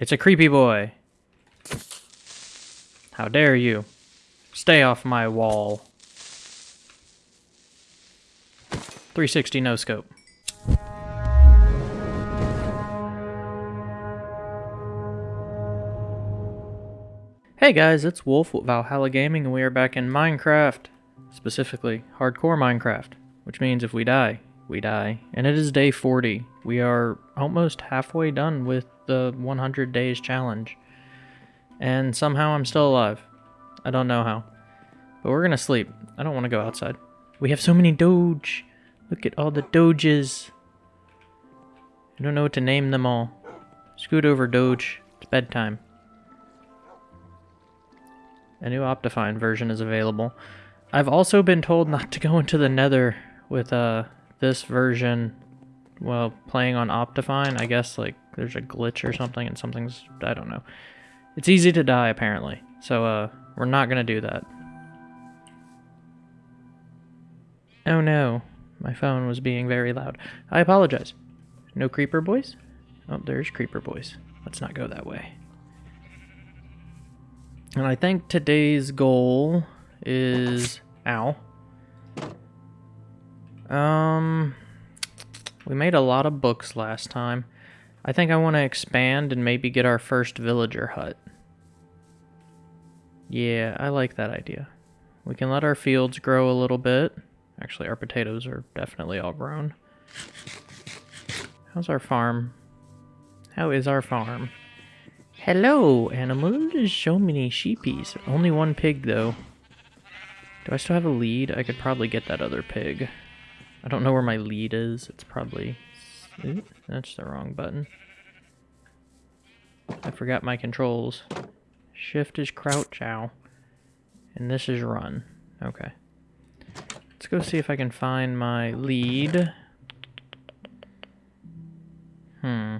It's a creepy boy. How dare you? Stay off my wall. 360 no scope. Hey guys, it's Wolf with Valhalla Gaming and we are back in Minecraft. Specifically, hardcore Minecraft. Which means if we die, we die. And it is day 40. We are almost halfway done with the 100 days challenge. And somehow I'm still alive. I don't know how. But we're gonna sleep. I don't want to go outside. We have so many doge. Look at all the doges. I don't know what to name them all. Scoot over, doge. It's bedtime. A new Optifine version is available. I've also been told not to go into the nether with uh, this version well, playing on Optifine. I guess like there's a glitch or something and something's, I don't know. It's easy to die apparently. So uh, we're not to do that. Oh no, my phone was being very loud. I apologize. No creeper boys? Oh, there's creeper boys. Let's not go that way. And I think today's goal is... Ow. Um, we made a lot of books last time. I think I want to expand and maybe get our first villager hut. Yeah, I like that idea. We can let our fields grow a little bit. Actually, our potatoes are definitely all grown. How's our farm? How is our farm? Hello, animals. So many sheepies. Only one pig, though. Do I still have a lead? I could probably get that other pig. I don't know where my lead is. It's probably... That's the wrong button. I forgot my controls. Shift is crouch, ow. And this is run. Okay. Let's go see if I can find my lead. Hmm.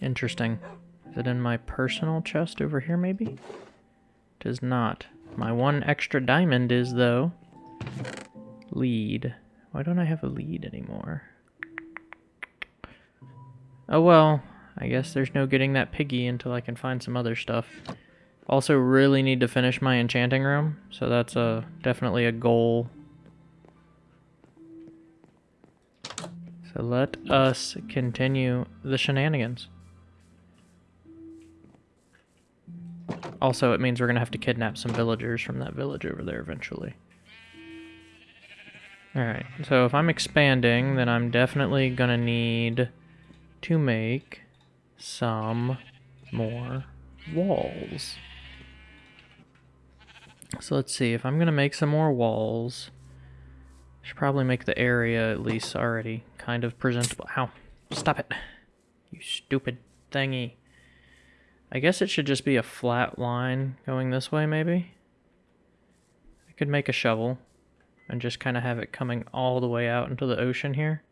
Interesting. Is it in my personal chest over here, maybe? It is not. My one extra diamond is, though. Lead. Why don't I have a lead anymore? Oh well, I guess there's no getting that piggy until I can find some other stuff. Also really need to finish my enchanting room, so that's a definitely a goal. So let us continue the shenanigans. Also, it means we're going to have to kidnap some villagers from that village over there eventually. Alright, so if I'm expanding, then I'm definitely to need to make some more walls. So let's see, if I'm to make some more walls, I should probably make the area at least already kind of presentable. Ow, stop it, you stupid thingy. I guess it should just be a flat line going this way, maybe? I could make a shovel and just kind of have it coming all the way out into the ocean here.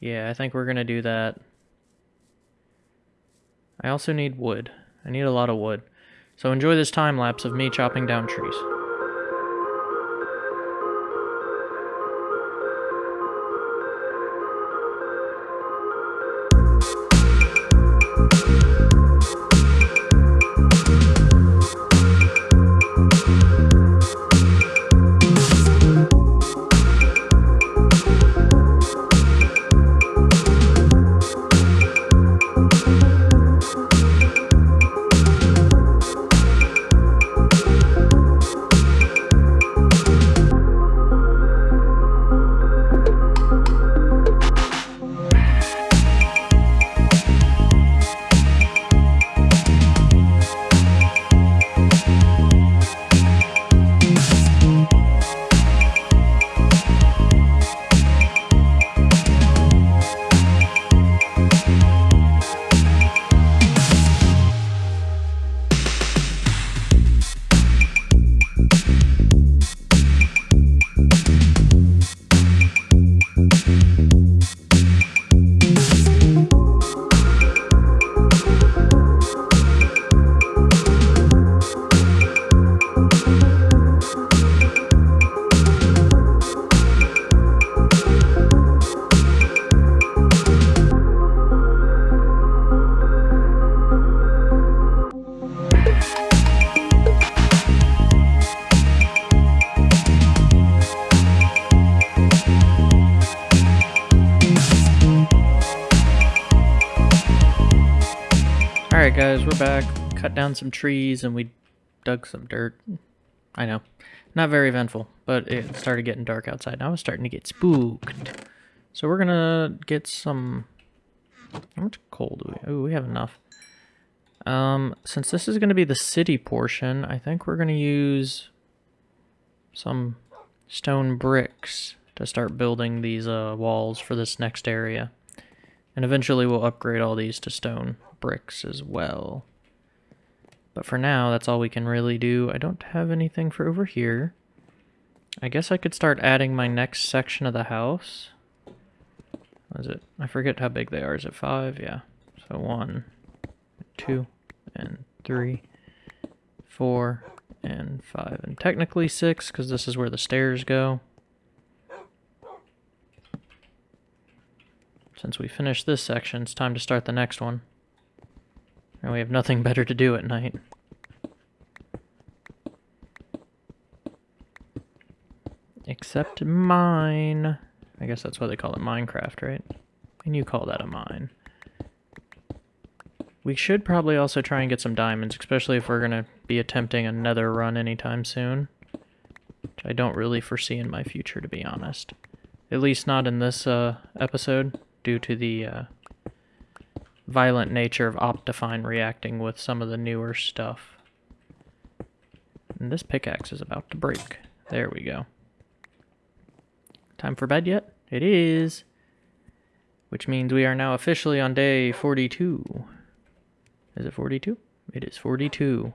Yeah, I think we're going to do that. I also need wood. I need a lot of wood. So enjoy this time lapse of me chopping down trees. Alright guys, we're back. Cut down some trees and we dug some dirt. I know. Not very eventful, but it started getting dark outside. Now it's starting to get spooked. So we're gonna get some... How much coal do we... Oh, we have enough. Um, since this is gonna be the city portion, I think we're gonna use some stone bricks to start building these uh, walls for this next area. And eventually we'll upgrade all these to stone bricks as well. But for now, that's all we can really do. I don't have anything for over here. I guess I could start adding my next section of the house. What is it? I forget how big they are. Is it five? Yeah. So one, two, and three, four, and five. And technically six, because this is where the stairs go. Since we finished this section, it's time to start the next one. And we have nothing better to do at night. Except mine. I guess that's why they call it Minecraft, right? And you call that a mine. We should probably also try and get some diamonds, especially if we're going to be attempting another run anytime soon. Which I don't really foresee in my future, to be honest. At least not in this uh, episode, due to the uh, violent nature of Optifine reacting with some of the newer stuff. And this pickaxe is about to break. There we go. Time for bed yet? It is. Which means we are now officially on day 42. Is it 42? It is 42.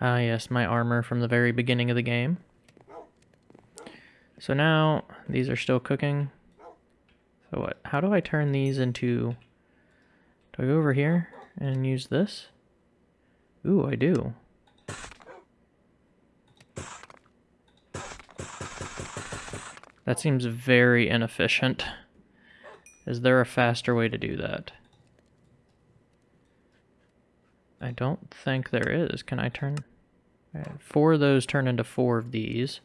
Ah yes, my armor from the very beginning of the game. So now, these are still cooking. So what, how do I turn these into... Do I go over here and use this? Ooh, I do. That seems very inefficient. Is there a faster way to do that? I don't think there is. Can I turn... Right, four of those turn into four of these.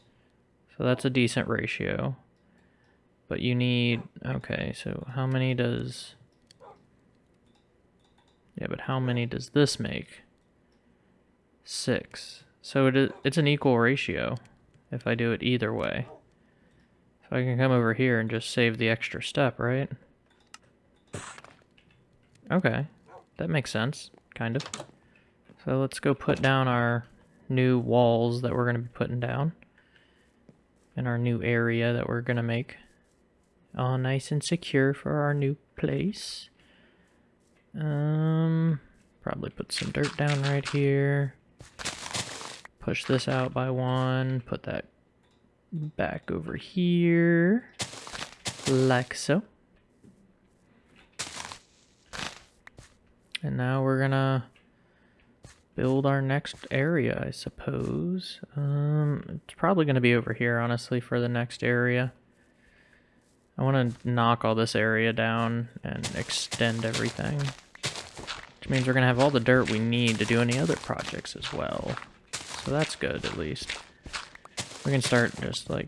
So that's a decent ratio. But you need... Okay, so how many does... Yeah, but how many does this make? Six. So it is, it's an equal ratio if I do it either way. So I can come over here and just save the extra step, right? Okay, that makes sense, kind of. So let's go put down our new walls that we're going to be putting down. In our new area that we're going to make. All nice and secure for our new place. Um, probably put some dirt down right here. Push this out by one. Put that back over here. Like so. And now we're gonna build our next area, I suppose. Um, it's probably gonna be over here, honestly, for the next area. I want to knock all this area down and extend everything. Which means we're going to have all the dirt we need to do any other projects as well. So that's good, at least. We can start just, like,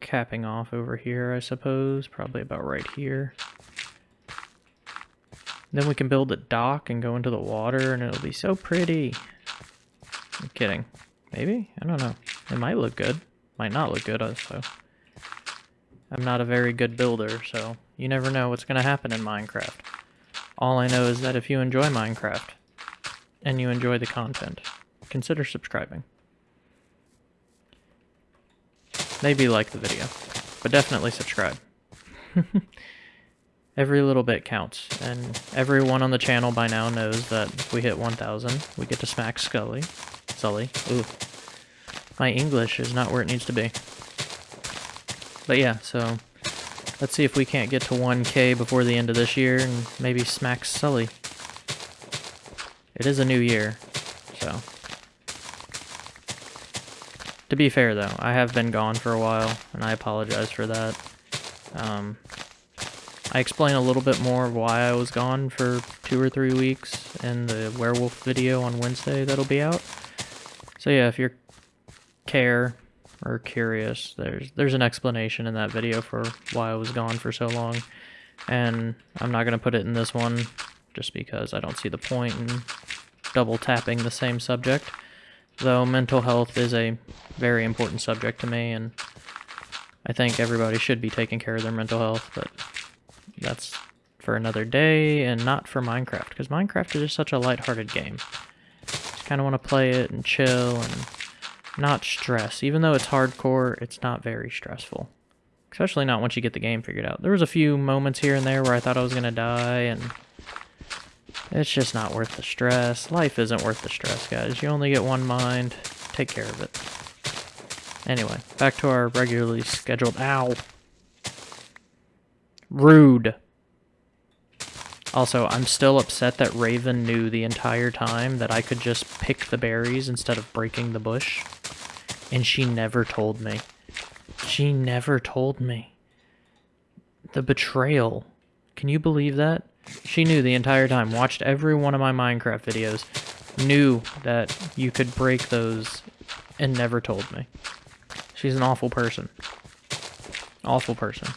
capping off over here, I suppose. Probably about right here. Then we can build a dock and go into the water, and it'll be so pretty. I'm kidding. Maybe? I don't know. It might look good. Might not look good, also. I'm not a very good builder, so you never know what's going to happen in Minecraft. All I know is that if you enjoy Minecraft, and you enjoy the content, consider subscribing. Maybe like the video, but definitely subscribe. Every little bit counts, and everyone on the channel by now knows that if we hit 1,000, we get to smack Scully. Sully. Ooh. My English is not where it needs to be. But yeah, so let's see if we can't get to 1k before the end of this year and maybe smack Sully. It is a new year, so. To be fair though, I have been gone for a while, and I apologize for that. Um, I explain a little bit more of why I was gone for two or three weeks in the werewolf video on Wednesday that'll be out. So yeah, if you care or curious, there's there's an explanation in that video for why I was gone for so long. And I'm not going to put it in this one just because I don't see the point in double tapping the same subject. Though mental health is a very important subject to me, and I think everybody should be taking care of their mental health, but that's for another day and not for Minecraft, because Minecraft is just such a lighthearted game. Just kind of want to play it and chill and not stress. Even though it's hardcore, it's not very stressful. Especially not once you get the game figured out. There was a few moments here and there where I thought I was going to die, and it's just not worth the stress. Life isn't worth the stress, guys. You only get one mind. Take care of it. Anyway, back to our regularly scheduled... Ow! Rude. Also, I'm still upset that Raven knew the entire time that I could just pick the berries instead of breaking the bush. And she never told me. She never told me. The betrayal. Can you believe that? She knew the entire time, watched every one of my Minecraft videos, knew that you could break those, and never told me. She's an awful person. Awful person.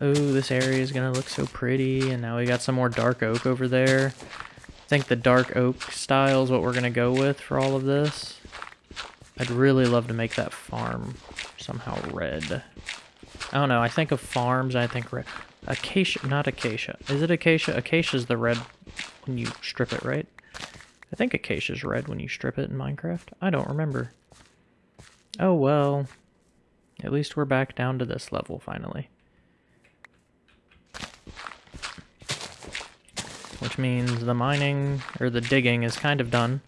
Oh, this area is going to look so pretty, and now we got some more dark oak over there. I think the dark oak style is what we're going to go with for all of this. I'd really love to make that farm somehow red. I don't know. I think of farms. I think red. Acacia, not acacia. Is it acacia? Acacia's the red when you strip it, right? I think acacia's red when you strip it in Minecraft. I don't remember. Oh well. At least we're back down to this level finally. Which means the mining, or the digging, is kind of done.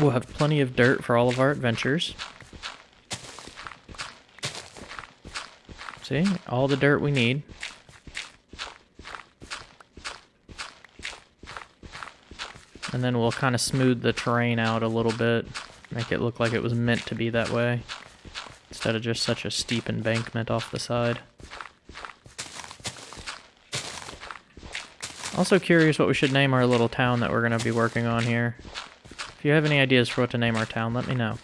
We'll have plenty of dirt for all of our adventures. See? All the dirt we need. And then we'll kind of smooth the terrain out a little bit. Make it look like it was meant to be that way. Instead of just such a steep embankment off the side. Also curious what we should name our little town that we're going to be working on here. If you have any ideas for what to name our town, let me know.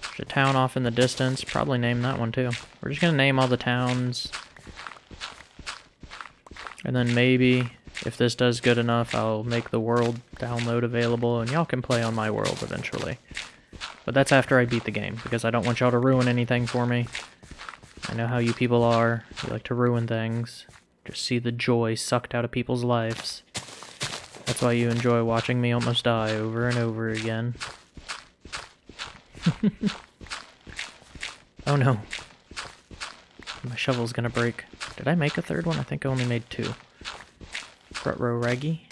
There's a town off in the distance. Probably name that one too. We're just going to name all the towns. And then maybe, if this does good enough, I'll make the world download available and y'all can play on my world eventually. But that's after I beat the game, because I don't want y'all to ruin anything for me. I know how you people are. You like to ruin things. Just see the joy sucked out of people's lives. That's why you enjoy watching me almost die over and over again. oh no. My shovel's gonna break. Did I make a third one? I think I only made two. Front row Raggy.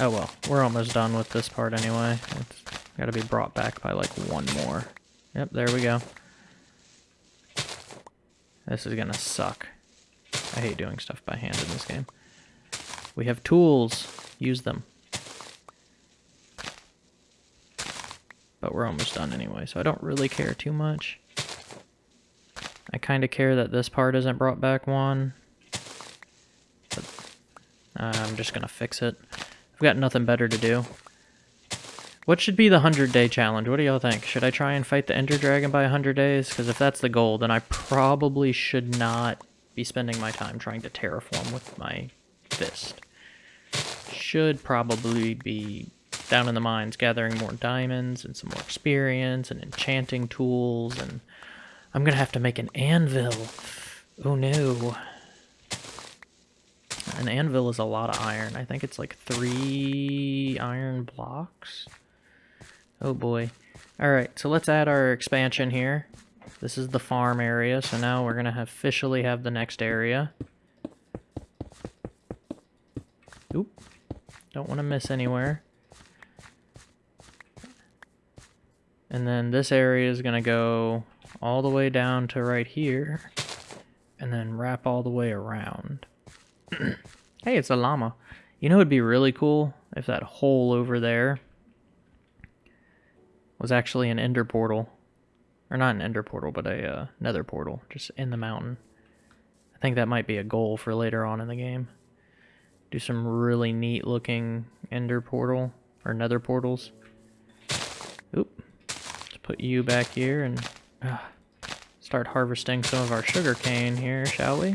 Oh well, we're almost done with this part anyway. It's gotta be brought back by like one more. Yep, there we go. This is gonna suck. I hate doing stuff by hand in this game. We have tools. Use them. but we're almost done anyway, so I don't really care too much. I kind of care that this part isn't brought back one. But uh, I'm just going to fix it. I've got nothing better to do. What should be the 100 day challenge? What do y'all think? Should I try and fight the Ender Dragon by 100 days? Because if that's the goal, then I probably should not be spending my time trying to terraform with my fist. Should probably be down in the mines gathering more diamonds and some more experience and enchanting tools and I'm gonna have to make an anvil. Oh no. An anvil is a lot of iron. I think it's like three iron blocks. Oh boy. Alright, so let's add our expansion here. This is the farm area, so now we're gonna have officially have the next area. Oop. Don't want to miss anywhere. And then this area is going to go all the way down to right here. And then wrap all the way around. hey, it's a llama. You know it would be really cool if that hole over there was actually an ender portal. Or not an ender portal, but a uh, nether portal, just in the mountain. I think that might be a goal for later on in the game. Do some really neat looking ender portal, or nether portals. Oop Let's put you back here and uh, start harvesting some of our sugar cane here, shall we?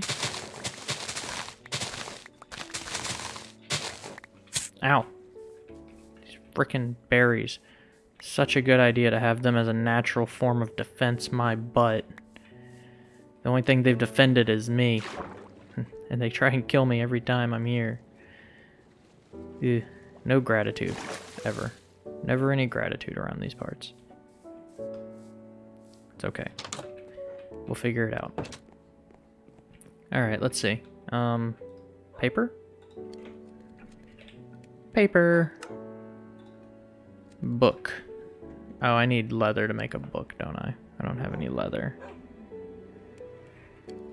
Ow. These freaking berries. Such a good idea to have them as a natural form of defense, my butt. The only thing they've defended is me. and they try and kill me every time I'm here. Ew. No gratitude. Ever. Never any gratitude around these parts. It's okay. We'll figure it out. Alright, let's see. Um, paper? Paper. Book. Oh, I need leather to make a book, don't I? I don't have any leather.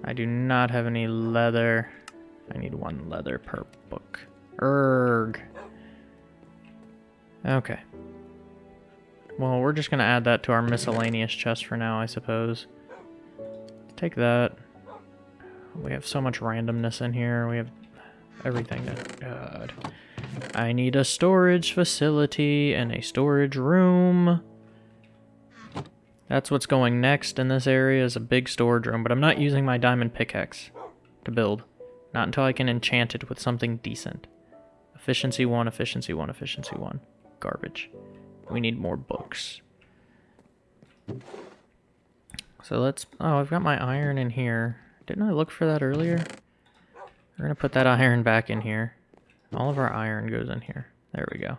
I do not have any leather. I need one leather per book. Erg. Okay. Well, we're just going to add that to our miscellaneous chest for now, I suppose. Take that. We have so much randomness in here. We have everything. God. I need a storage facility and a storage room. That's what's going next in this area is a big storage room, but I'm not using my diamond pickaxe to build. Not until I can enchant it with something decent. Efficiency 1, efficiency 1, efficiency 1. Garbage. We need more books. So let's... Oh, I've got my iron in here. Didn't I look for that earlier? We're going to put that iron back in here. All of our iron goes in here. There we go.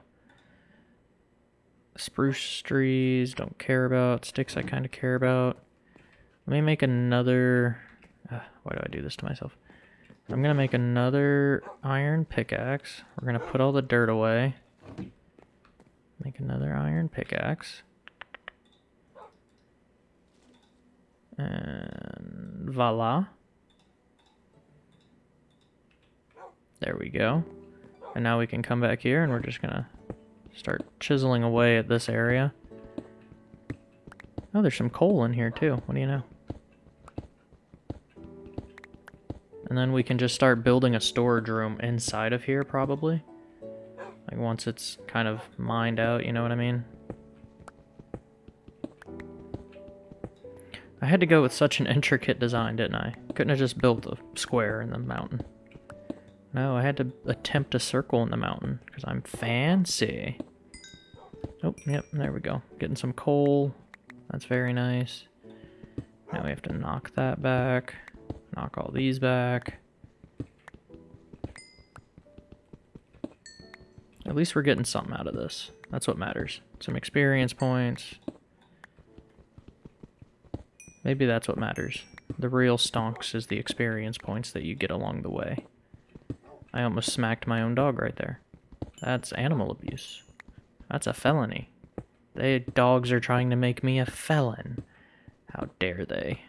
Spruce trees, don't care about. Sticks I kind of care about. Let me make another... Uh, why do I do this to myself? I'm going to make another iron pickaxe. We're going to put all the dirt away. Make another iron pickaxe. And voila. There we go. And now we can come back here and we're just gonna start chiseling away at this area. Oh, there's some coal in here too. What do you know? And then we can just start building a storage room inside of here, probably. Like once it's kind of mined out, you know what I mean? I had to go with such an intricate design, didn't I? Couldn't have just built a square in the mountain. No, I had to attempt a circle in the mountain, because I'm fancy. Oh, yep, there we go. Getting some coal. That's very nice. Now we have to knock that back. Knock all these back. At least we're getting something out of this. That's what matters. Some experience points. Maybe that's what matters. The real stonks is the experience points that you get along the way. I almost smacked my own dog right there. That's animal abuse. That's a felony. They dogs are trying to make me a felon. How dare they?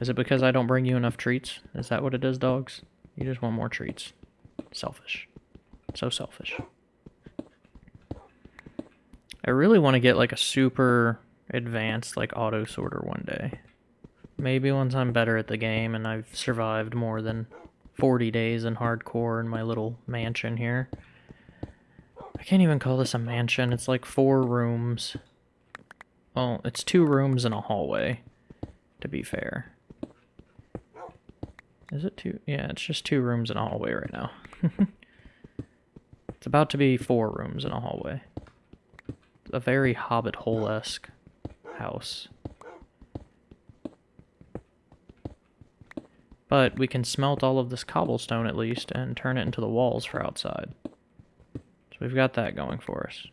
Is it because I don't bring you enough treats? Is that what it is, dogs? You just want more treats. Selfish. So selfish. I really want to get like a super advanced like auto sorter one day. Maybe once I'm better at the game and I've survived more than 40 days in hardcore in my little mansion here. I can't even call this a mansion. It's like four rooms. Well, it's two rooms and a hallway, to be fair. Is it two? Yeah, it's just two rooms and a hallway right now. it's about to be four rooms and a hallway. A very Hobbit hole-esque house. But we can smelt all of this cobblestone at least and turn it into the walls for outside. We've got that going for us.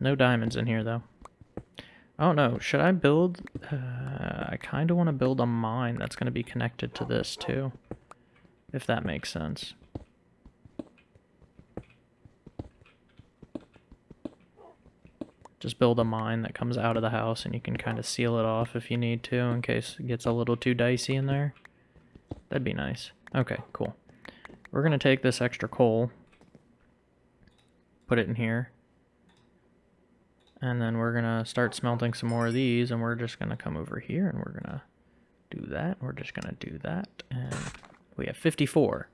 No diamonds in here though. Oh no, should I build... Uh, I kind of want to build a mine that's going to be connected to this too. If that makes sense. just build a mine that comes out of the house and you can kind of seal it off if you need to in case it gets a little too dicey in there. That'd be nice. Okay, cool. We're going to take this extra coal, put it in here, and then we're going to start smelting some more of these and we're just going to come over here and we're going to do that. We're just going to do that and we have 54.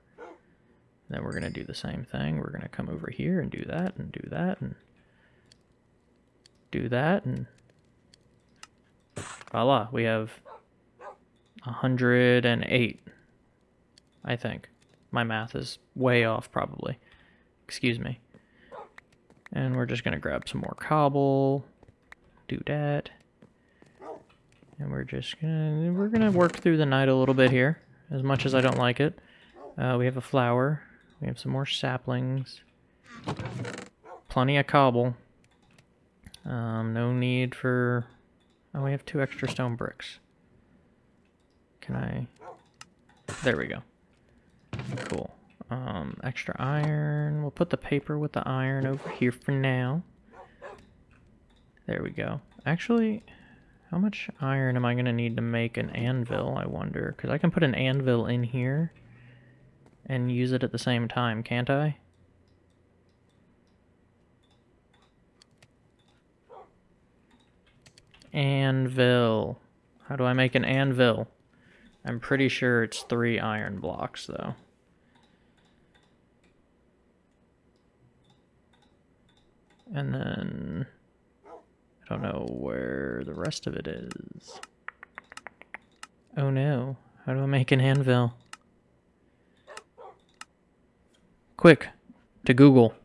Then we're going to do the same thing. We're going to come over here and do that and do that and do that and voila, we have 108, I think. My math is way off probably. Excuse me. And we're just going to grab some more cobble, do that. And we're just gonna, we're gonna work through the night a little bit here, as much as I don't like it. Uh, we have a flower. We have some more saplings. Plenty of cobble. Um, no need for... Oh, we have two extra stone bricks. Can I... There we go. Cool. Um, extra iron. We'll put the paper with the iron over here for now. There we go. Actually, how much iron am I going to need to make an anvil, I wonder? Because I can put an anvil in here and use it at the same time, can't I? Anvil. How do I make an anvil? I'm pretty sure it's three iron blocks, though. And then... I don't know where the rest of it is. Oh no. How do I make an anvil? Quick, to Google.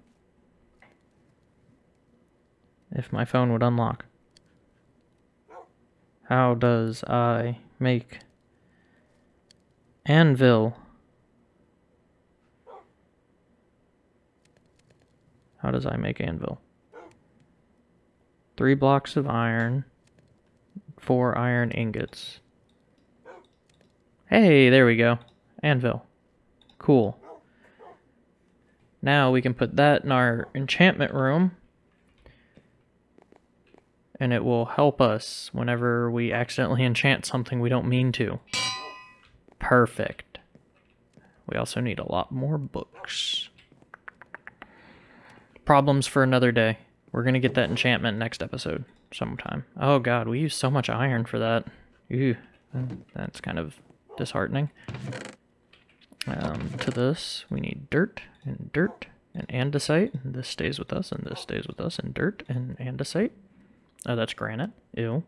If my phone would unlock. How does I make anvil? How does I make anvil? Three blocks of iron, four iron ingots. Hey, there we go. Anvil. Cool. Now we can put that in our enchantment room. And it will help us whenever we accidentally enchant something we don't mean to. Perfect. We also need a lot more books. Problems for another day. We're going to get that enchantment next episode sometime. Oh god, we use so much iron for that. Ew, that's kind of disheartening. Um, to this, we need dirt and dirt and andesite. This stays with us and this stays with us and dirt and andesite. Oh, that's granite. Ew.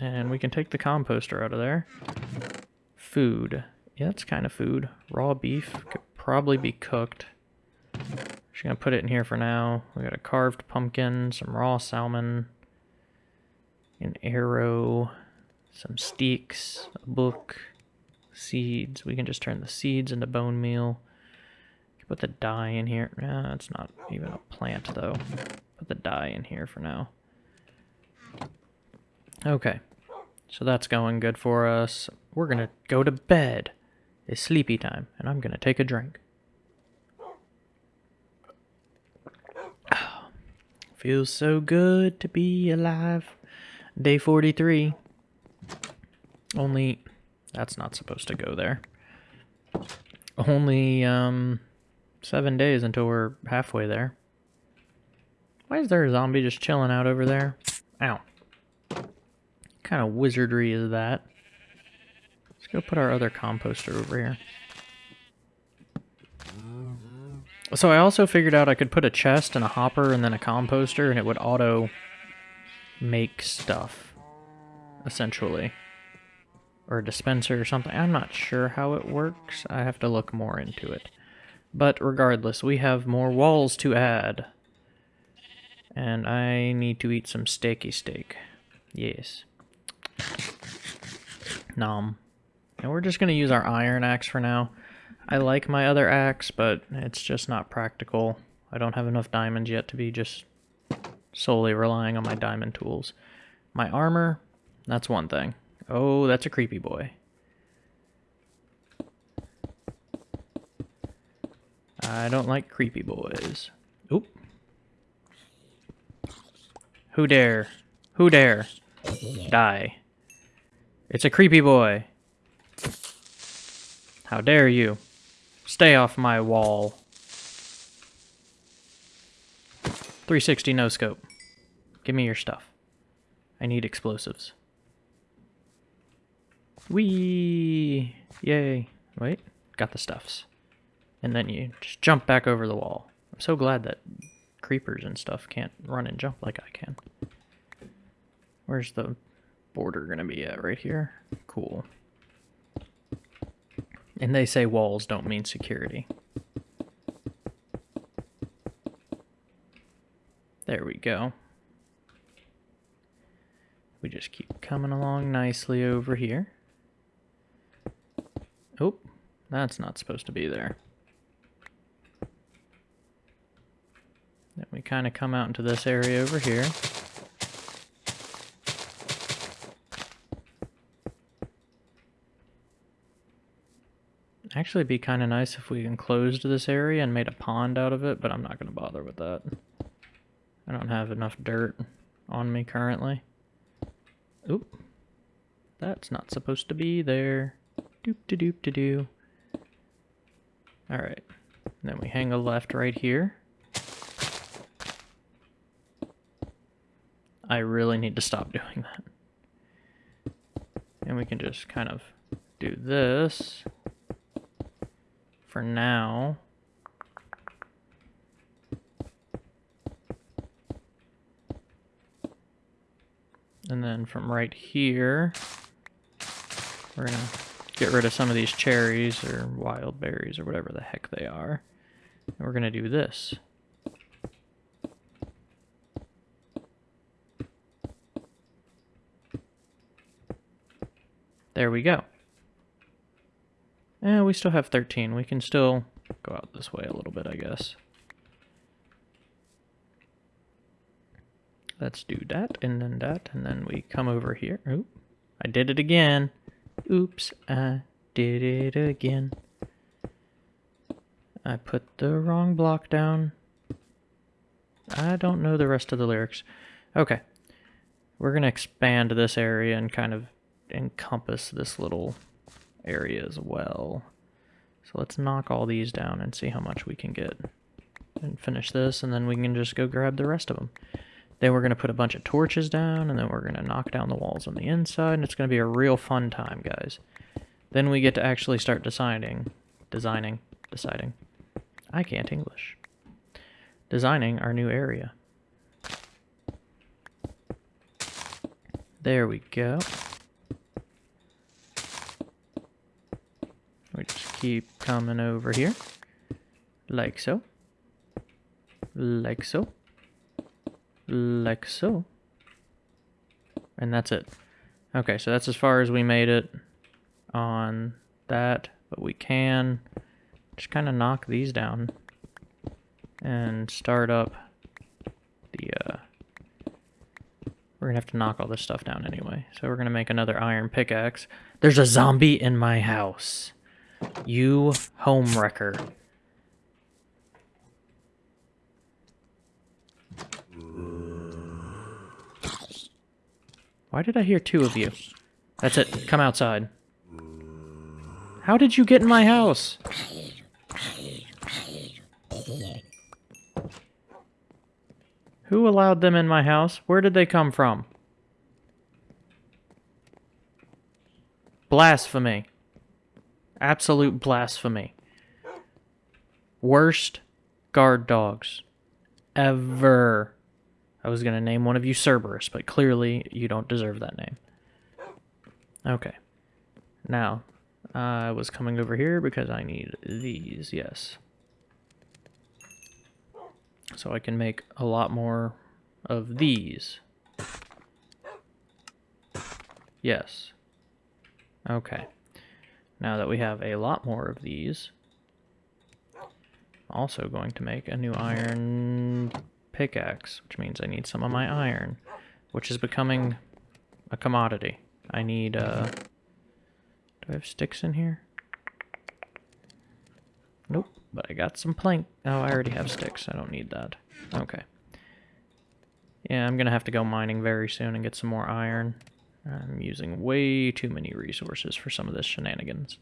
And we can take the composter out of there. Food. Yeah, that's kind of food. Raw beef could probably be cooked. Just gonna put it in here for now. We got a carved pumpkin, some raw salmon, an arrow, some steaks, a book, seeds. We can just turn the seeds into bone meal. Put the dye in here. Nah, it's not even a plant though. Put the dye in here for now. Okay, so that's going good for us. We're gonna go to bed. It's sleepy time, and I'm gonna take a drink. Feels so good to be alive. Day 43. Only, that's not supposed to go there. Only, um, seven days until we're halfway there. Why is there a zombie just chilling out over there? Ow. Kind of wizardry is that? Let's go put our other composter over here. So I also figured out I could put a chest and a hopper and then a composter and it would auto make stuff, essentially. Or a dispenser or something. I'm not sure how it works. I have to look more into it. But regardless, we have more walls to add. And I need to eat some steaky steak. Yes. Nom. And we're just going to use our iron axe for now. I like my other axe, but it's just not practical. I don't have enough diamonds yet to be just solely relying on my diamond tools. My armor, that's one thing. Oh, that's a creepy boy. I don't like creepy boys. Oop. Who dare? Who dare? Die. It's a creepy boy. How dare you? Stay off my wall. 360 no scope. Give me your stuff. I need explosives. Wee! Yay. Wait. got the stuffs. And then you just jump back over the wall. I'm so glad that creepers and stuff can't run and jump like I can. Where's the border gonna be at? Right here? Cool. And they say walls don't mean security. There we go. We just keep coming along nicely over here. Oh, that's not supposed to be there. Then we kind of come out into this area over here. Actually, be kind of nice if we enclosed this area and made a pond out of it, but I'm not going to bother with that. I don't have enough dirt on me currently. Oop. That's not supposed to be there. Doop de doop de doo. Alright. Then we hang a left right here. I really need to stop doing that. And we can just kind of do this for now. And then from right here, we're going to get rid of some of these cherries or wild berries or whatever the heck they are. And we're going to do this. There we go. Yeah, we still have 13. We can still go out this way a little bit, I guess. Let's do that, and then that, and then we come over here. Oop, I did it again. Oops, I did it again. I put the wrong block down. I don't know the rest of the lyrics. Okay. We're going to expand this area and kind of encompass this little area as well. So let's knock all these down and see how much we can get. And finish this, and then we can just go grab the rest of them. Then we're going to put a bunch of torches down, and then we're going to knock down the walls on the inside, and it's going to be a real fun time, guys. Then we get to actually start deciding, designing, deciding. I can't English. Designing our new area. There we go. We just keep coming over here. Like so. Like so like so. And that's it. Okay, so that's as far as we made it on that, but we can just kind of knock these down and start up the, uh, we're gonna have to knock all this stuff down anyway. So we're gonna make another iron pickaxe. There's a zombie in my house. You home wrecker. Why did I hear two of you? That's it. Come outside. How did you get in my house? Who allowed them in my house? Where did they come from? Blasphemy. Absolute blasphemy. Worst guard dogs ever. I was going to name one of you Cerberus, but clearly you don't deserve that name. Okay. Now, I was coming over here because I need these, yes. So I can make a lot more of these. Yes. Okay. Now that we have a lot more of these, also going to make a new iron pickaxe, which means I need some of my iron, which is becoming a commodity. I need, uh... Do I have sticks in here? Nope, but I got some plank. Oh, I already have sticks. I don't need that. Okay. Yeah, I'm gonna have to go mining very soon and get some more iron. I'm using way too many resources for some of this shenanigans.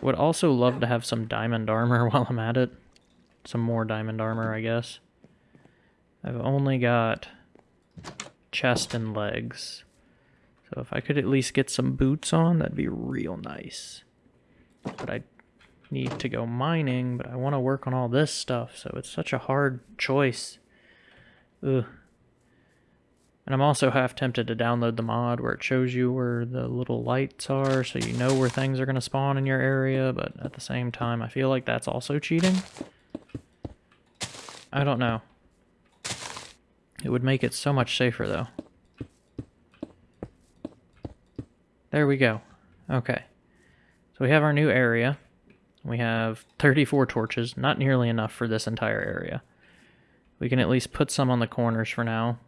Would also love to have some diamond armor while I'm at it some more diamond armor, I guess. I've only got chest and legs. So if I could at least get some boots on, that'd be real nice. but I need to go mining, but I want to work on all this stuff, so it's such a hard choice. Ugh. And I'm also half tempted to download the mod where it shows you where the little lights are so you know where things are going to spawn in your area, but at the same time, I feel like that's also cheating. I don't know. It would make it so much safer, though. There we go. Okay. So we have our new area. We have 34 torches, not nearly enough for this entire area. We can at least put some on the corners for now,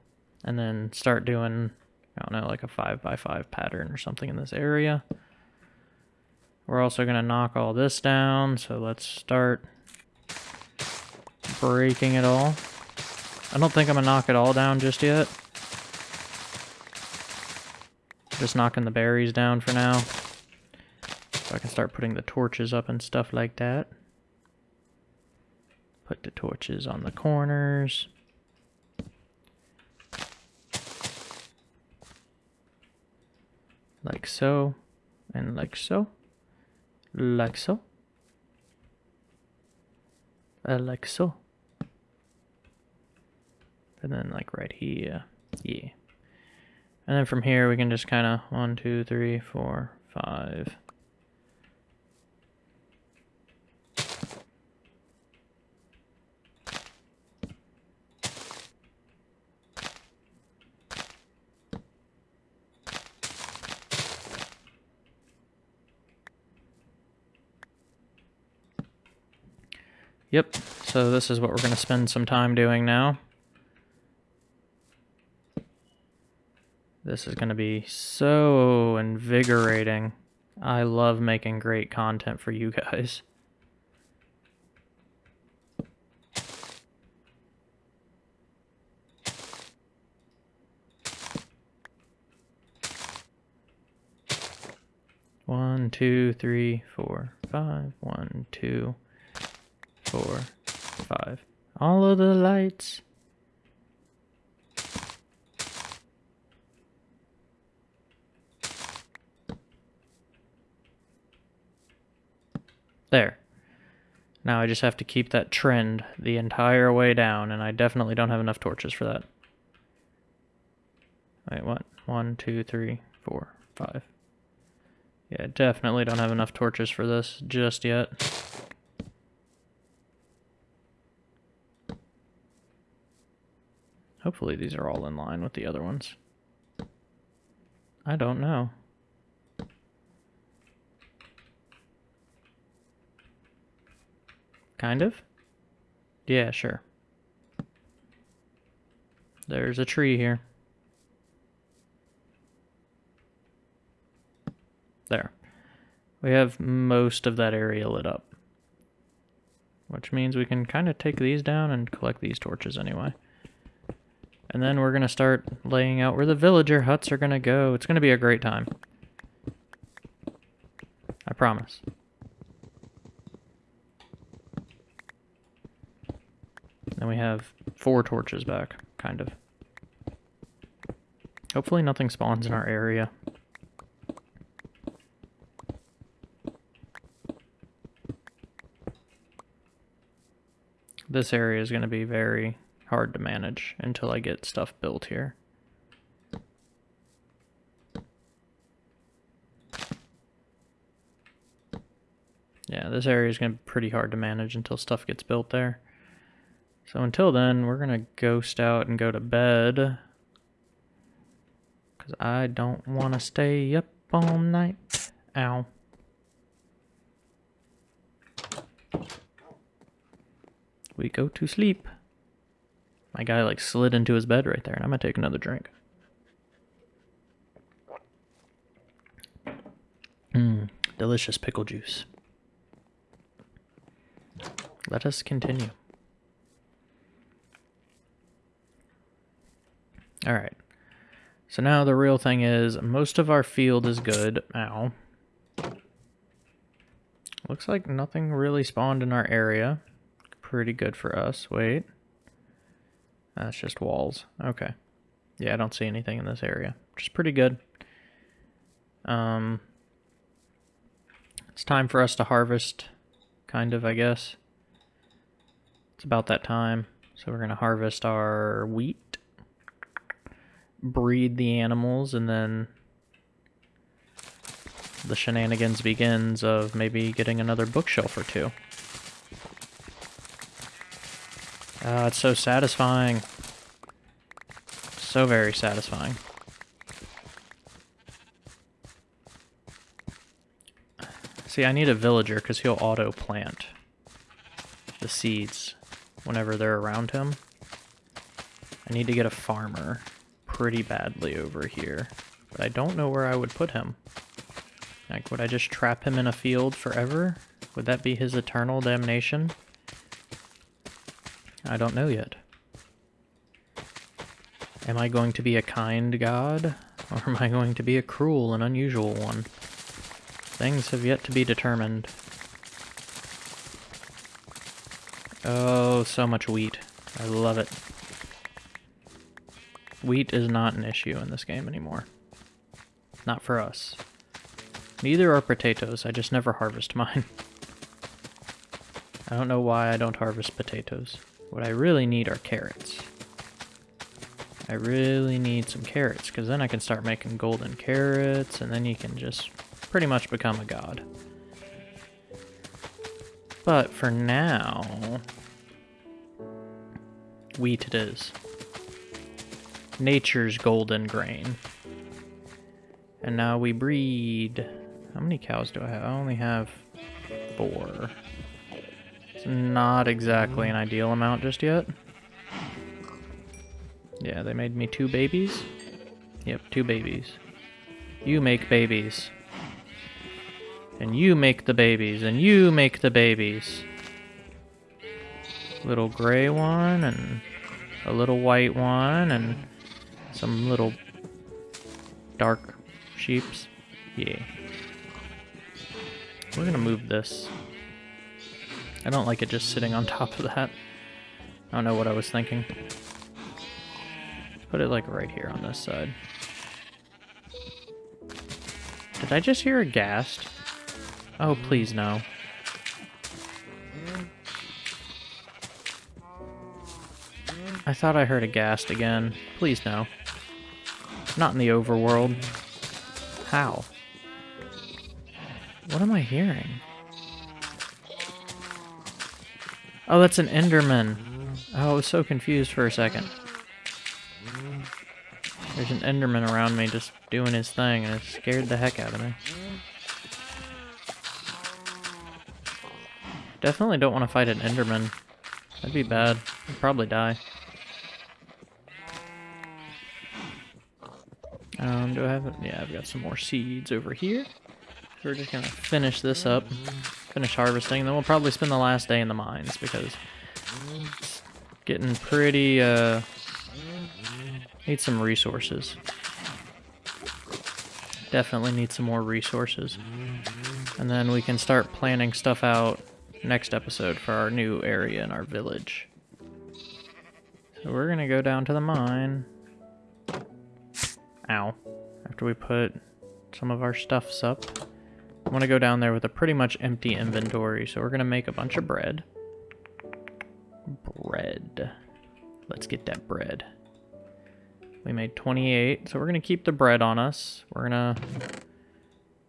and then start doing, I don't know, like a 5 by 5 pattern or something in this area. We're also going to knock all this down, so let's start breaking it all. I don't think I'm going to knock it all down just yet. Just knocking the berries down for now. So I can start putting the torches up and stuff like that. Put the torches on the corners. Like so. And like so. Like so. Uh, like so. And then like right here. Yeah. And then from here we can just kind of one, two, three, four, five. Yep, so this is what we're going to spend some time doing now. This is going to be so invigorating. I love making great content for you guys. One, two, three, four, five. One, two, four, five. All of the lights. There. Now I just have to keep that trend the entire way down, and I definitely don't have enough torches for that. Wait, what? One, two, three, four, five. Yeah, definitely don't have enough torches for this just yet. Hopefully these are all in line with the other ones. I don't know. Kind of? Yeah, sure. There's a tree here. There. We have most of that area lit up. Which means we can kind of take these down and collect these torches anyway. And then we're going to start laying out where the villager huts are going to go. It's going to be a great time. I promise. Then we have four torches back, kind of. Hopefully nothing spawns in our area. This area is going to be very hard to manage until I get stuff built here. Yeah, this area is going to be pretty hard to manage until stuff gets built there. So until then, we're going to ghost out and go to bed. Because I don't want to stay up all night. Ow. We go to sleep. My guy like slid into his bed right there, and I'm gonna take another drink. Mmm, delicious pickle juice. Let us continue. Alright. So now the real thing is, most of our field is good. Ow. Looks like nothing really spawned in our area. Pretty good for us. Wait. That's just walls. Okay. Yeah, I don't see anything in this area, which is pretty good. Um, It's time for us to harvest, kind of, I guess. It's about that time. So we're going to harvest our wheat, breed the animals, and then the shenanigans begins of maybe getting another bookshelf or two. Ah, it's so satisfying. So very satisfying. See, I need a villager because he'll auto-plant the seeds whenever they're around him. I need to get a farmer pretty badly over here, but I don't know where I would put him. Like, would I just trap him in a field forever? Would that be his eternal damnation? I don't know yet. Am I going to be a kind god, or am I going to be a cruel and unusual one? Things have yet to be determined. Oh, so much wheat. I love it. Wheat is not an issue in this game anymore. Not for us. Neither are potatoes, I just never harvest mine. I don't know why I don't harvest potatoes. What I really need are carrots. I really need some carrots, because then I can start making golden carrots, and then you can just pretty much become a god. But for now, wheat it is. Nature's golden grain. And now we breed... How many cows do I have? I only have four. Not exactly an ideal amount just yet. Yeah, they made me two babies. Yep, two babies. You make babies. And you make the babies. And you make the babies. Little gray one and a little white one and some little dark sheeps. Yeah. We're gonna move this. I don't like it just sitting on top of that. I don't know what I was thinking. Put it like right here on this side. Did I just hear a ghast? Oh, please no. I thought I heard a ghast again. Please no. Not in the overworld. How? What am I hearing? Oh, that's an Enderman. Oh, I was so confused for a second. There's an Enderman around me just doing his thing, and it scared the heck out of me. Definitely don't want to fight an Enderman. That'd be bad. I'd probably die. Um, do I have? Yeah, I've got some more seeds over here. We're just gonna finish this up, finish harvesting, then we'll probably spend the last day in the mines because it's getting pretty, uh, need some resources. Definitely need some more resources. And then we can start planning stuff out next episode for our new area in our village. So we're gonna go down to the mine. Ow. After we put some of our stuffs up. I want to go down there with a pretty much empty inventory, so we're going to make a bunch of bread. Bread. Let's get that bread. We made 28, so we're going to keep the bread on us. We're going to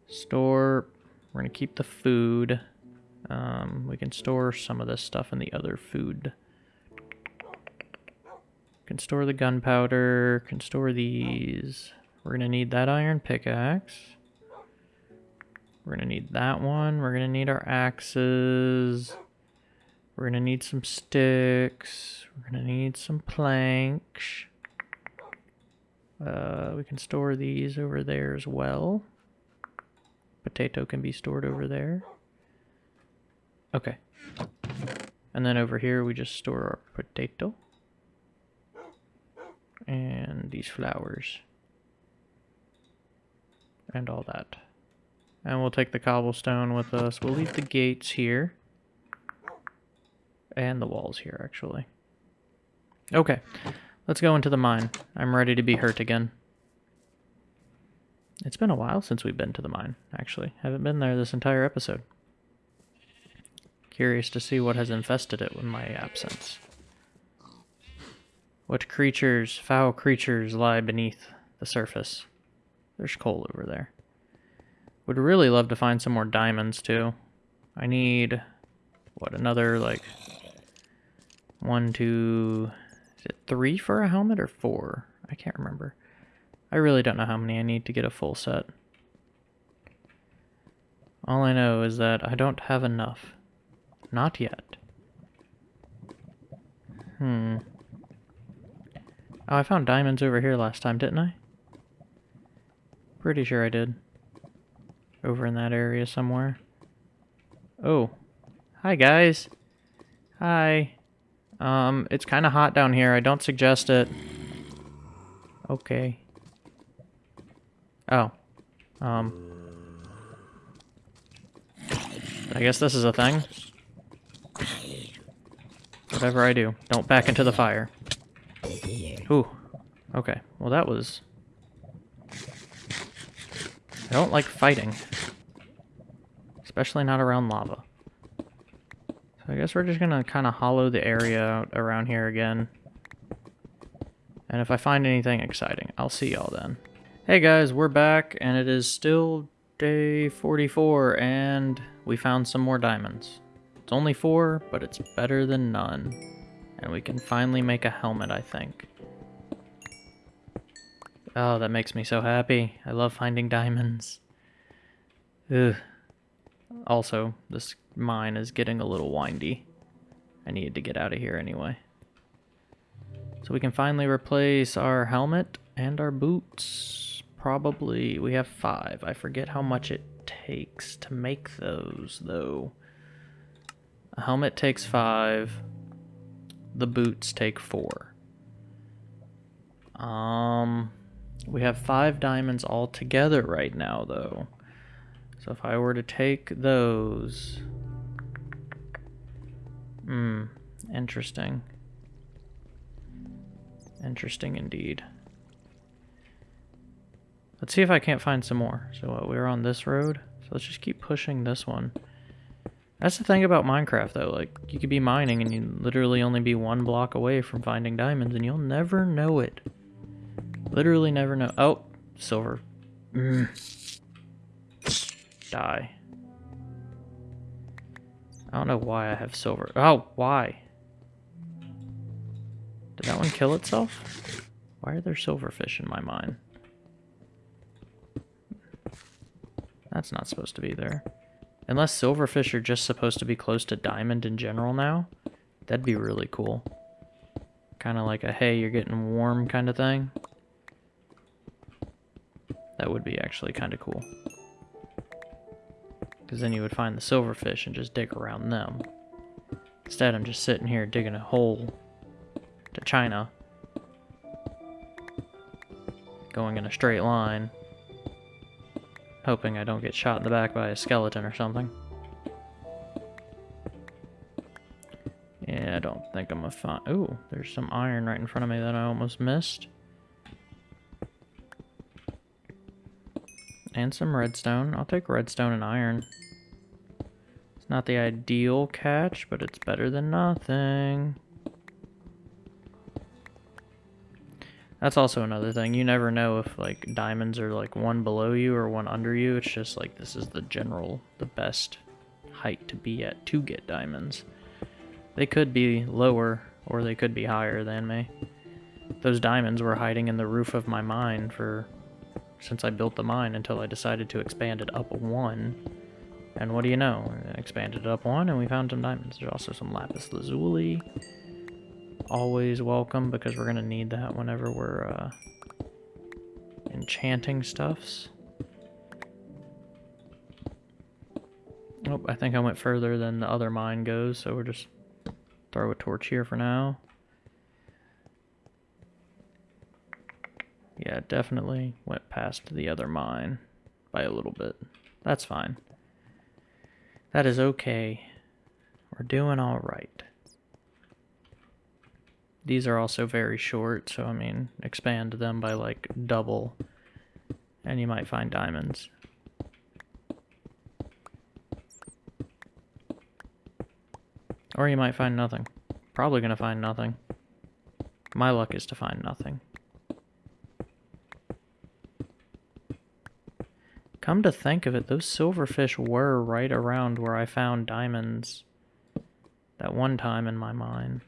store... We're going to keep the food. Um, we can store some of this stuff in the other food. Can store the gunpowder, can store these. We're gonna need that iron pickaxe. We're gonna need that one. We're gonna need our axes. We're gonna need some sticks. We're gonna need some planks. Uh, we can store these over there as well. Potato can be stored over there. Okay. And then over here we just store our potato. And these flowers and all that. And we'll take the cobblestone with us. We'll leave the gates here. And the walls here, actually. Okay, let's go into the mine. I'm ready to be hurt again. It's been a while since we've been to the mine, actually. Haven't been there this entire episode. Curious to see what has infested it with my absence. What creatures, foul creatures, lie beneath the surface? There's coal over there. Would really love to find some more diamonds, too. I need, what, another, like, one, two, is it three for a helmet or four? I can't remember. I really don't know how many I need to get a full set. All I know is that I don't have enough. Not yet. Hmm. Oh, I found diamonds over here last time, didn't I? Pretty sure I did. Over in that area somewhere. Oh. Hi, guys. Hi. Um, it's kind of hot down here. I don't suggest it. Okay. Oh. Um. I guess this is a thing. Whatever I do, don't back into the fire. Ooh. Okay. Well, that was... I don't like fighting. Especially not around lava. So I guess we're just gonna kind of hollow the area out around here again. And if I find anything exciting, I'll see y'all then. Hey guys, we're back, and it is still day 44, and we found some more diamonds. It's only four, but it's better than none. And we can finally make a helmet, I think. Oh, that makes me so happy. I love finding diamonds. Ugh. Also, this mine is getting a little windy. I needed to get out of here anyway. So we can finally replace our helmet and our boots probably, we have five. I forget how much it takes to make those, though. A helmet takes five. The boots take four. Um, we have five diamonds all together right now, though. So if I were to take those... Hmm, interesting. Interesting indeed. Let's see if I can't find some more. So uh, we're on this road. So let's just keep pushing this one. That's the thing about Minecraft, though. Like, you could be mining and you literally only be one block away from finding diamonds, and you'll never know it. Literally never know. Oh, silver. Mm. Die. I don't know why I have silver. Oh, why? Did that one kill itself? Why are there silverfish in my mine? That's not supposed to be there. Unless silverfish are just supposed to be close to diamond in general now. That'd be really cool. Kind of like a, hey, you're getting warm kind of thing. That would be actually kind of cool. Because then you would find the silverfish and just dig around them. Instead, I'm just sitting here digging a hole to China. Going in a straight line. Hoping I don't get shot in the back by a skeleton or something. Yeah, I don't think I'm a fine. Ooh, there's some iron right in front of me that I almost missed. And some redstone. I'll take redstone and iron. It's not the ideal catch, but it's better than nothing. That's also another thing. You never know if like diamonds are like one below you or one under you. It's just like this is the general, the best height to be at to get diamonds. They could be lower or they could be higher than me. Those diamonds were hiding in the roof of my mine for since I built the mine until I decided to expand it up one. And what do you know? I expanded it up one and we found some diamonds. There's also some lapis lazuli always welcome because we're going to need that whenever we're uh, enchanting stuffs. Oh, I think I went further than the other mine goes, so we'll just throw a torch here for now. Definitely went past the other mine by a little bit. That's fine. That is okay. We're doing all right. These are also very short, so I mean, expand them by like double, and you might find diamonds. Or you might find nothing. Probably gonna find nothing. My luck is to find nothing. Come to think of it, those silverfish were right around where I found diamonds that one time in my mine.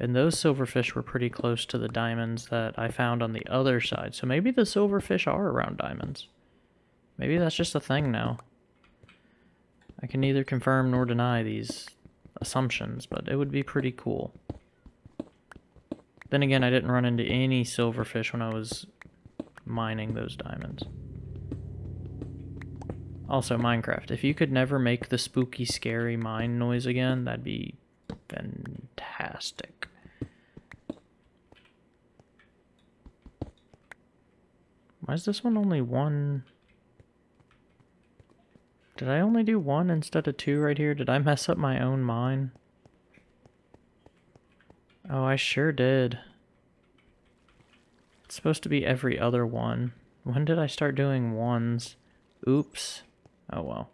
And those silverfish were pretty close to the diamonds that I found on the other side. So maybe the silverfish are around diamonds. Maybe that's just a thing now. I can neither confirm nor deny these assumptions, but it would be pretty cool. Then again, I didn't run into any silverfish when I was mining those diamonds. Also, Minecraft, if you could never make the spooky, scary mine noise again, that'd be fantastic. Why is this one only one? Did I only do one instead of two right here? Did I mess up my own mine? Oh, I sure did. It's supposed to be every other one. When did I start doing ones? Oops. Oh well.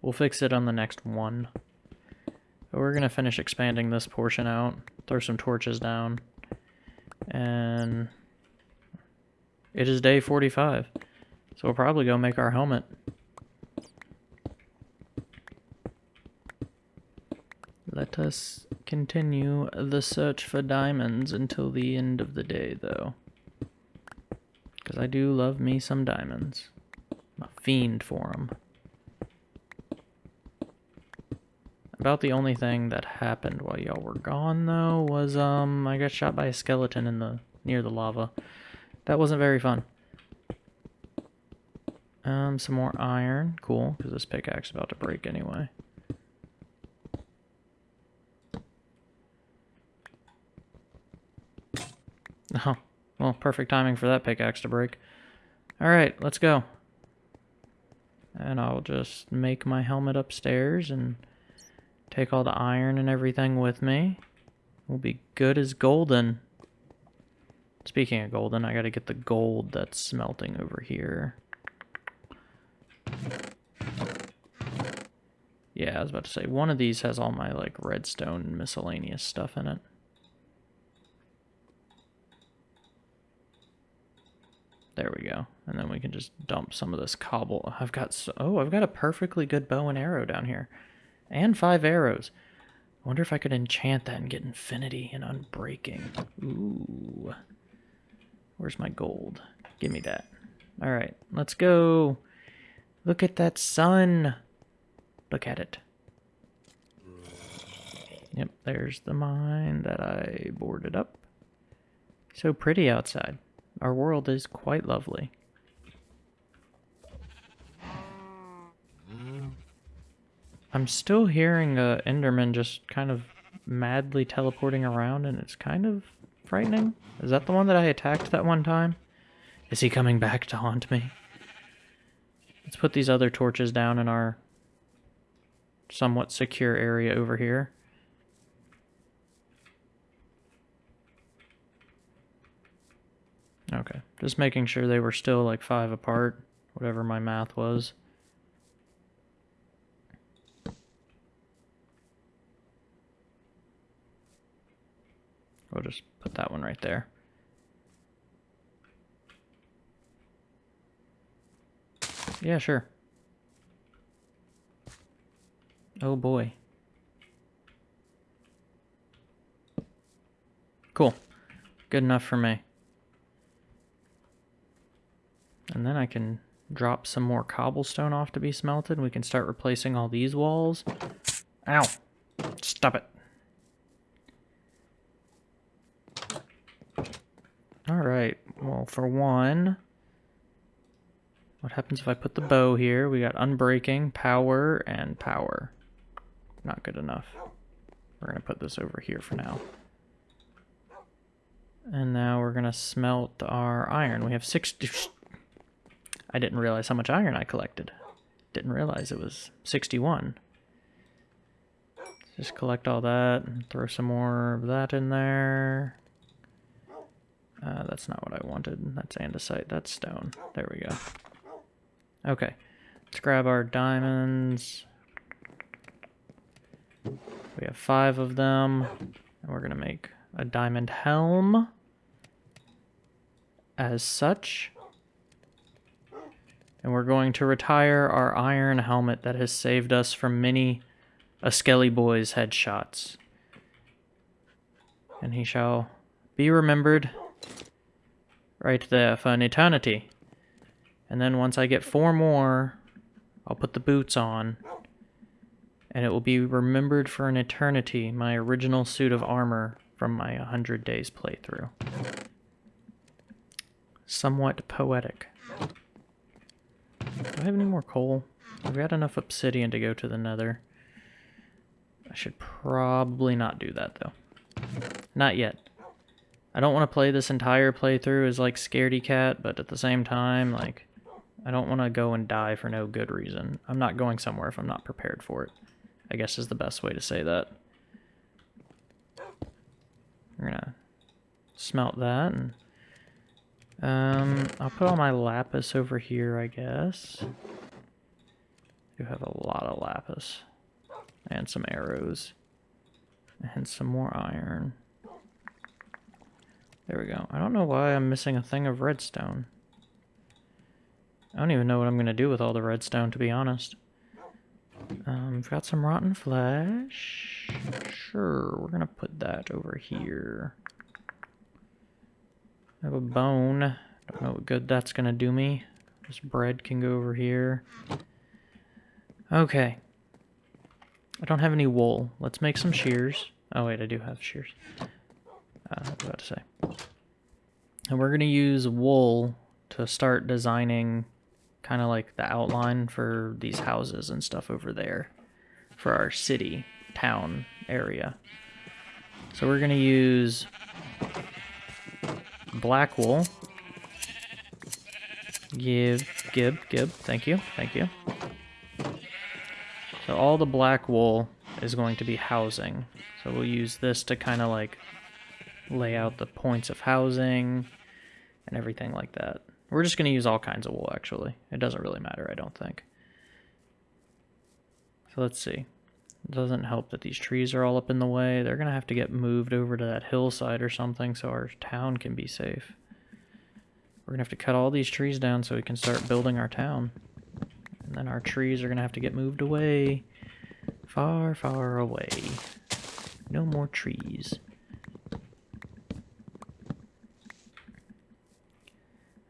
We'll fix it on the next one. But we're going to finish expanding this portion out. Throw some torches down. And it is day 45. So we'll probably go make our helmet. Let us continue the search for diamonds until the end of the day, though. Because I do love me some diamonds. I'm a fiend for them. About the only thing that happened while y'all were gone, though, was, um, I got shot by a skeleton in the, near the lava. That wasn't very fun. Um, some more iron. Cool, because this pickaxe is about to break anyway. Oh, well, perfect timing for that pickaxe to break. Alright, let's go. And I'll just make my helmet upstairs and Take all the iron and everything with me. We'll be good as golden. Speaking of golden, I gotta get the gold that's smelting over here. Yeah, I was about to say, one of these has all my, like, redstone miscellaneous stuff in it. There we go. And then we can just dump some of this cobble. I've got so oh, I've got a perfectly good bow and arrow down here. And five arrows. I wonder if I could enchant that and get infinity and unbreaking. Ooh. Where's my gold? Give me that. Alright, let's go. Look at that sun. Look at it. Yep, there's the mine that I boarded up. So pretty outside. Our world is quite lovely. I'm still hearing uh, Enderman just kind of madly teleporting around, and it's kind of frightening. Is that the one that I attacked that one time? Is he coming back to haunt me? Let's put these other torches down in our somewhat secure area over here. Okay, just making sure they were still like five apart, whatever my math was. We'll just put that one right there. Yeah, sure. Oh boy. Cool. Good enough for me. And then I can drop some more cobblestone off to be smelted. We can start replacing all these walls. Ow! Stop it. Alright, well for one, what happens if I put the bow here? We got unbreaking, power, and power. Not good enough. We're going to put this over here for now. And now we're going to smelt our iron. We have 60... I didn't realize how much iron I collected. Didn't realize it was 61. Just collect all that and throw some more of that in there. Uh, that's not what I wanted. That's andesite. That's stone. There we go. Okay. Let's grab our diamonds. We have five of them. And we're going to make a diamond helm. As such. And we're going to retire our iron helmet that has saved us from many a Skelly Boy's headshots. And he shall be remembered right there for an eternity. And then once I get four more, I'll put the boots on. And it will be remembered for an eternity, my original suit of armor from my 100 days playthrough. Somewhat poetic. Do I have any more coal? I've got enough obsidian to go to the nether. I should probably not do that, though. Not yet. I don't want to play this entire playthrough as, like, Scaredy Cat, but at the same time, like, I don't want to go and die for no good reason. I'm not going somewhere if I'm not prepared for it. I guess is the best way to say that. We're gonna smelt that and um, I'll put all my lapis over here, I guess. I do have a lot of lapis. And some arrows. And some more iron. There we go. I don't know why I'm missing a thing of redstone. I don't even know what I'm going to do with all the redstone, to be honest. Um, we've got some rotten flesh. Sure, we're going to put that over here. I have a bone. Don't know what good that's going to do me. This bread can go over here. Okay. I don't have any wool. Let's make some shears. Oh wait, I do have shears. Uh, I was about to say. And we're going to use wool to start designing kind of like the outline for these houses and stuff over there for our city, town area. So we're going to use black wool. Give, gib, gib, thank you, thank you. So all the black wool is going to be housing. So we'll use this to kind of like lay out the points of housing and everything like that. We're just going to use all kinds of wool, actually. It doesn't really matter, I don't think. So let's see. It doesn't help that these trees are all up in the way. They're going to have to get moved over to that hillside or something so our town can be safe. We're going to have to cut all these trees down so we can start building our town. And then our trees are going to have to get moved away. Far, far away. No more trees.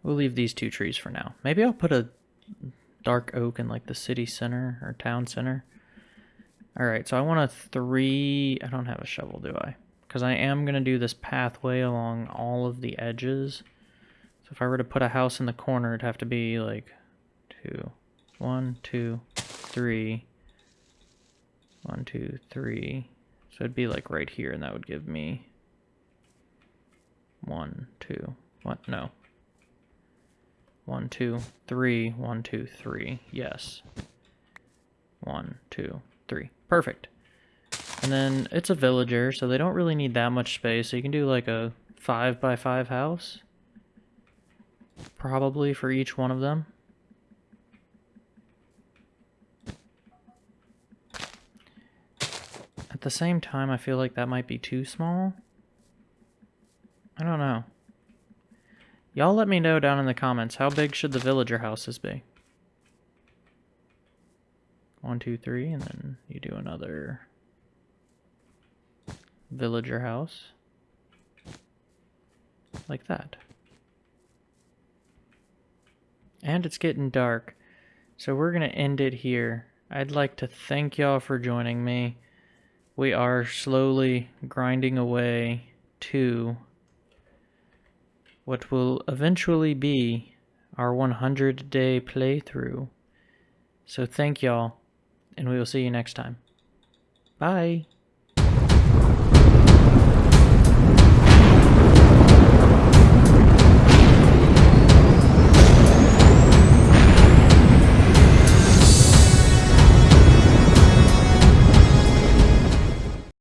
We'll leave these two trees for now. Maybe I'll put a dark oak in like the city center or town center. Alright, so I want a three... I don't have a shovel, do I? Because I am going to do this pathway along all of the edges. So if I were to put a house in the corner, it'd have to be like two, one, two, three, one, two, three. So it'd be like right here, and that would give me one, two, what? No. One, two, three, one, two, three. Yes. One, two, three. Perfect. And then it's a villager, so they don't really need that much space. So you can do like a five by five house. Probably for each one of them. At the same time, I feel like that might be too small. I don't know. Y'all let me know down in the comments, how big should the villager houses be? One, two, three, and then you do another villager house. Like that. And it's getting dark, so we're going to end it here. I'd like to thank y'all for joining me. We are slowly grinding away to what will eventually be our 100 day playthrough. So thank y'all, and we will see you next time. Bye.